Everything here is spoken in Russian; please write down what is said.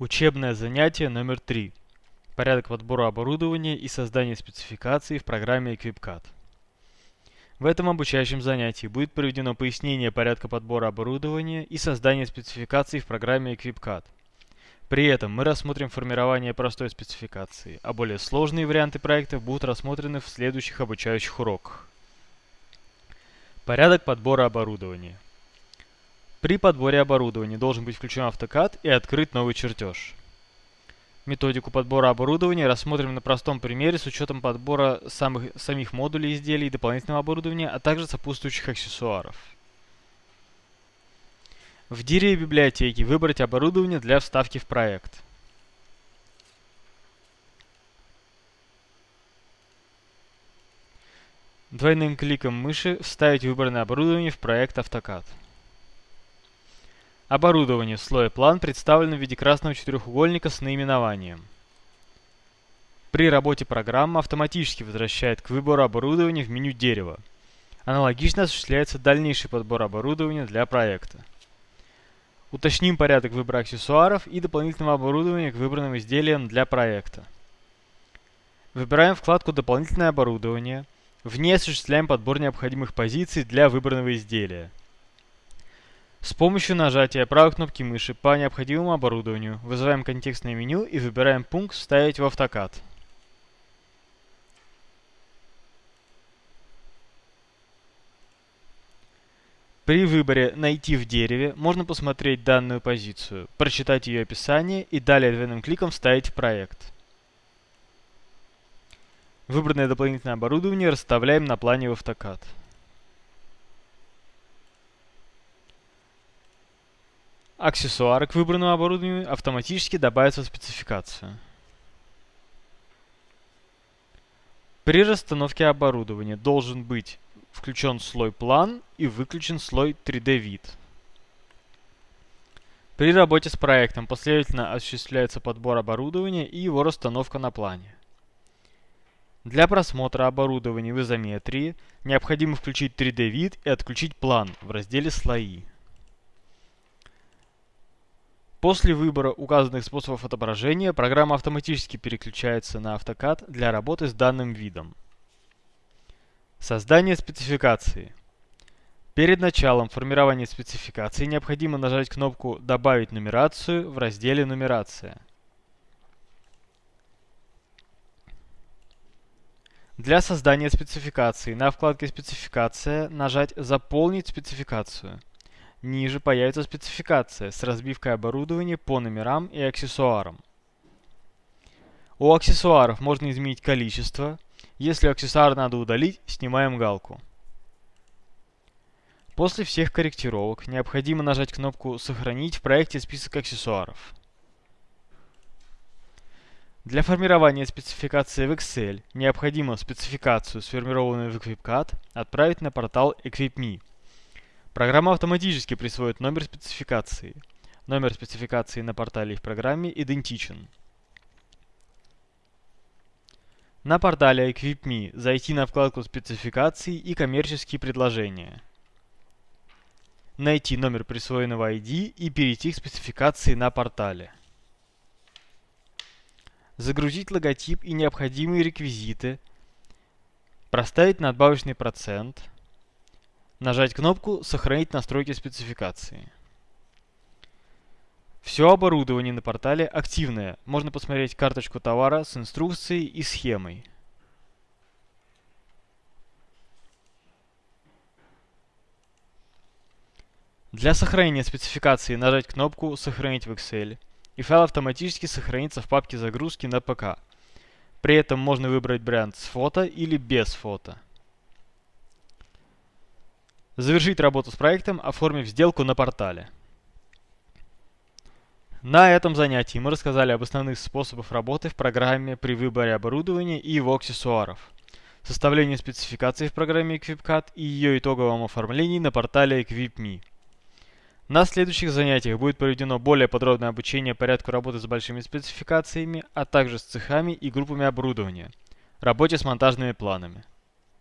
Учебное занятие номер 3. Порядок подбора оборудования и создания спецификаций в программе EquipCAD. В этом обучающем занятии будет проведено пояснение порядка подбора оборудования и создания спецификаций в программе EquipCAD. При этом мы рассмотрим формирование простой спецификации, а более сложные варианты проекта будут рассмотрены в следующих обучающих уроках. Порядок подбора оборудования. При подборе оборудования должен быть включен AutoCAD и открыт новый чертеж. Методику подбора оборудования рассмотрим на простом примере с учетом подбора самых, самих модулей изделий дополнительного оборудования, а также сопутствующих аксессуаров. В дереве библиотеки выбрать оборудование для вставки в проект. Двойным кликом мыши вставить выбранное оборудование в проект AutoCAD. Оборудование в слое план представлено в виде красного четырехугольника с наименованием. При работе программа автоматически возвращает к выбору оборудования в меню дерева. Аналогично осуществляется дальнейший подбор оборудования для проекта. Уточним порядок выбора аксессуаров и дополнительного оборудования к выбранным изделиям для проекта. Выбираем вкладку «Дополнительное оборудование». В ней осуществляем подбор необходимых позиций для выбранного изделия. С помощью нажатия правой кнопки мыши по необходимому оборудованию вызываем контекстное меню и выбираем пункт «Вставить в AutoCAD». При выборе «Найти в дереве» можно посмотреть данную позицию, прочитать ее описание и далее двойным кликом вставить в проект. Выбранное дополнительное оборудование расставляем на плане в AutoCAD. Аксессуары к выбранному оборудованию автоматически добавятся в спецификацию. При расстановке оборудования должен быть включен слой план и выключен слой 3D вид. При работе с проектом последовательно осуществляется подбор оборудования и его расстановка на плане. Для просмотра оборудования в изометрии необходимо включить 3D вид и отключить план в разделе слои. После выбора указанных способов отображения программа автоматически переключается на AutoCAD для работы с данным видом. Создание спецификации. Перед началом формирования спецификации необходимо нажать кнопку «Добавить нумерацию» в разделе «Нумерация». Для создания спецификации на вкладке «Спецификация» нажать «Заполнить спецификацию». Ниже появится спецификация с разбивкой оборудования по номерам и аксессуарам. У аксессуаров можно изменить количество. Если аксессуар надо удалить, снимаем галку. После всех корректировок необходимо нажать кнопку «Сохранить в проекте список аксессуаров». Для формирования спецификации в Excel необходимо спецификацию, сформированную в EquipCAD, отправить на портал EquipMe. Программа автоматически присвоит номер спецификации. Номер спецификации на портале в программе идентичен. На портале EquipMe зайти на вкладку спецификации и коммерческие предложения. Найти номер присвоенного ID и перейти к спецификации на портале. Загрузить логотип и необходимые реквизиты. Проставить надбавочный процент – Нажать кнопку «Сохранить настройки спецификации». Все оборудование на портале активное. Можно посмотреть карточку товара с инструкцией и схемой. Для сохранения спецификации нажать кнопку «Сохранить в Excel» и файл автоматически сохранится в папке загрузки на ПК. При этом можно выбрать вариант с фото или без фото. Завершить работу с проектом, оформив сделку на портале. На этом занятии мы рассказали об основных способах работы в программе при выборе оборудования и его аксессуаров, составлении спецификаций в программе EquipCAD и ее итоговом оформлении на портале EquipMe. На следующих занятиях будет проведено более подробное обучение порядку работы с большими спецификациями, а также с цехами и группами оборудования, работе с монтажными планами.